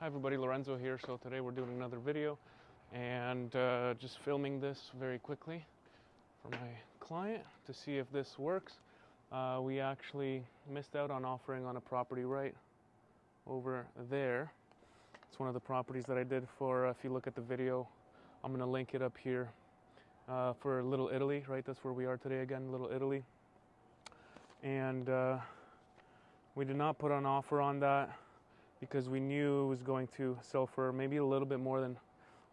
Hi everybody, Lorenzo here. So today we're doing another video and uh, just filming this very quickly for my client to see if this works. Uh, we actually missed out on offering on a property right over there. It's one of the properties that I did for, uh, if you look at the video, I'm going to link it up here uh, for Little Italy, right? That's where we are today again, Little Italy. And uh, we did not put an offer on that because we knew it was going to sell for maybe a little bit more than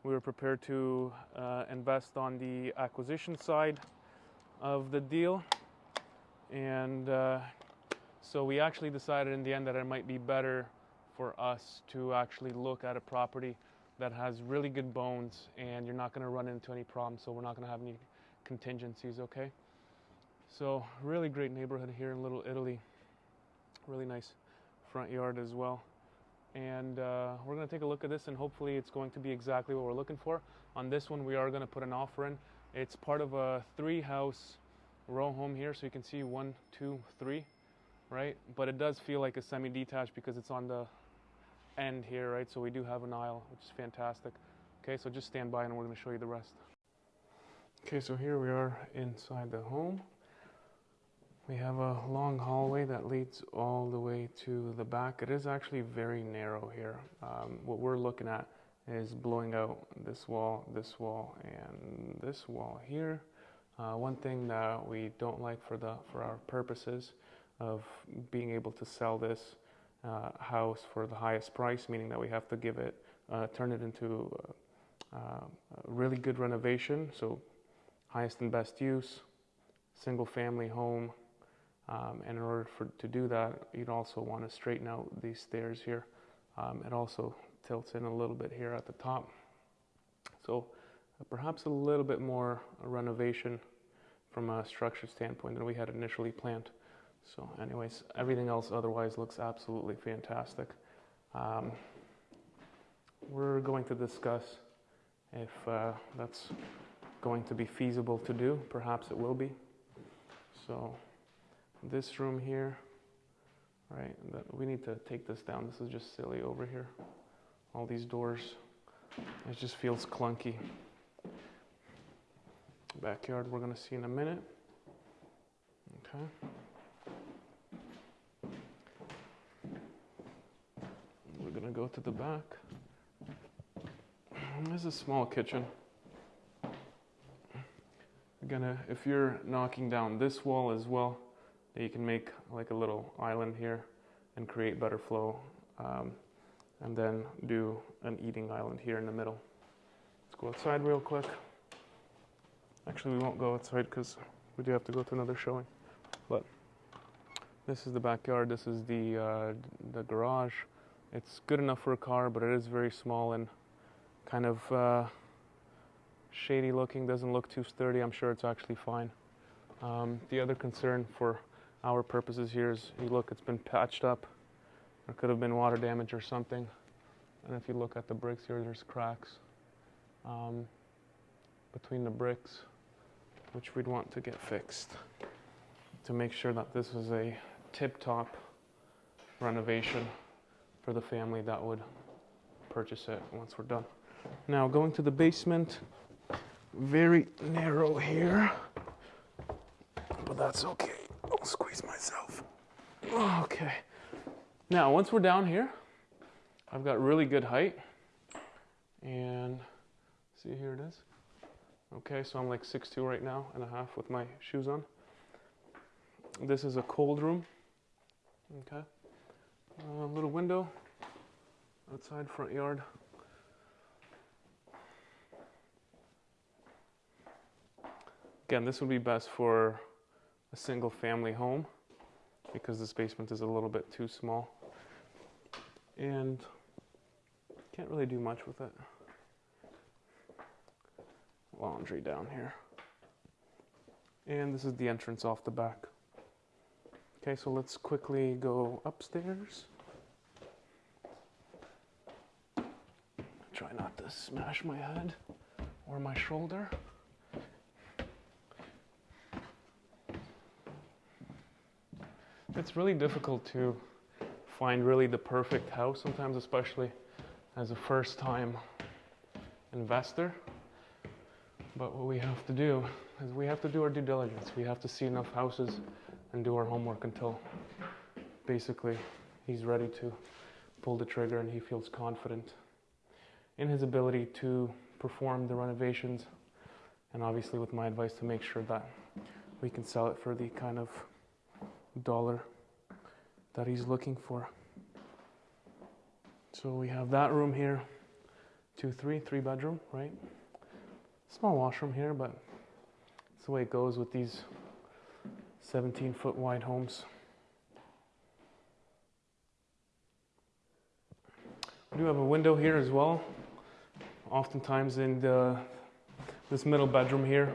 we were prepared to uh, invest on the acquisition side of the deal. And uh, so we actually decided in the end that it might be better for us to actually look at a property that has really good bones and you're not going to run into any problems. So we're not going to have any contingencies, okay? So, really great neighborhood here in Little Italy. Really nice front yard as well and uh, we're going to take a look at this and hopefully it's going to be exactly what we're looking for. On this one we are going to put an offer in. It's part of a three house row home here so you can see one, two, three, right? But it does feel like a semi-detached because it's on the end here, right? So we do have an aisle which is fantastic. Okay, so just stand by and we're going to show you the rest. Okay, so here we are inside the home. We have a long hallway that leads all the way to the back. It is actually very narrow here. Um, what we're looking at is blowing out this wall, this wall, and this wall here. Uh, one thing that we don't like for the for our purposes of being able to sell this uh, house for the highest price, meaning that we have to give it, uh, turn it into uh, a really good renovation, so highest and best use, single family home, um, and in order for, to do that, you'd also want to straighten out these stairs here. Um, it also tilts in a little bit here at the top. So uh, perhaps a little bit more renovation from a structure standpoint than we had initially planned. So anyways, everything else otherwise looks absolutely fantastic. Um, we're going to discuss if uh, that's going to be feasible to do. Perhaps it will be. So this room here, right? We need to take this down. This is just silly over here. All these doors, it just feels clunky. Backyard we're gonna see in a minute. Okay. We're gonna go to the back. This is a small kitchen. Gonna, if you're knocking down this wall as well, you can make like a little island here and create better flow um, and then do an eating island here in the middle. Let's go outside real quick. Actually, we won't go outside because we do have to go to another showing. But this is the backyard. This is the uh, the garage. It's good enough for a car, but it is very small and kind of uh, shady looking. Doesn't look too sturdy. I'm sure it's actually fine. Um, the other concern for our purposes here is you look, it's been patched up. There could have been water damage or something. And if you look at the bricks here, there's cracks um, between the bricks, which we'd want to get fixed to make sure that this is a tip-top renovation for the family that would purchase it once we're done. Now going to the basement, very narrow here, but that's okay squeeze myself. Okay. Now, once we're down here, I've got really good height. And see, here it is. Okay, so I'm like 6'2 right now and a half with my shoes on. This is a cold room. Okay. A little window outside front yard. Again, this would be best for a single family home because this basement is a little bit too small and can't really do much with it. Laundry down here. And this is the entrance off the back. Okay, so let's quickly go upstairs. Try not to smash my head or my shoulder. It's really difficult to find really the perfect house sometimes, especially as a first time investor. But what we have to do is we have to do our due diligence. We have to see enough houses and do our homework until basically he's ready to pull the trigger and he feels confident in his ability to perform the renovations and obviously with my advice to make sure that we can sell it for the kind of dollar that he's looking for. So we have that room here, two, three, three bedroom, right? Small washroom here, but it's the way it goes with these 17 foot wide homes. We do have a window here as well. Oftentimes in the, this middle bedroom here,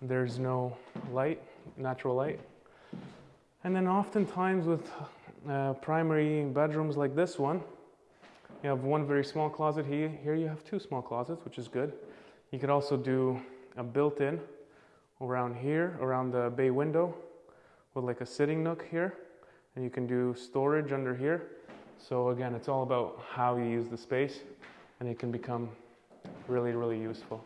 there's no light, natural light. And then oftentimes with uh, primary bedrooms like this one, you have one very small closet here. Here you have two small closets, which is good. You could also do a built-in around here, around the bay window, with like a sitting nook here. And you can do storage under here. So again, it's all about how you use the space and it can become really, really useful.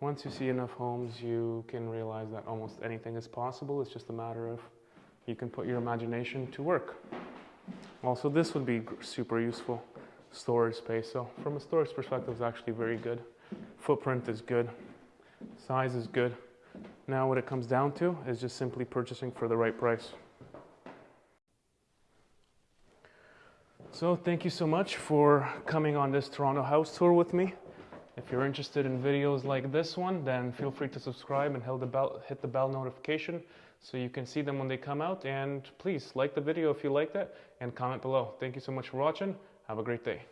Once you see enough homes, you can realize that almost anything is possible. It's just a matter of you can put your imagination to work. Also, this would be super useful storage space. So from a storage perspective, it's actually very good. Footprint is good. Size is good. Now what it comes down to is just simply purchasing for the right price. So thank you so much for coming on this Toronto house tour with me. If you're interested in videos like this one, then feel free to subscribe and hit the bell, hit the bell notification so you can see them when they come out. And please like the video if you liked it and comment below. Thank you so much for watching. Have a great day.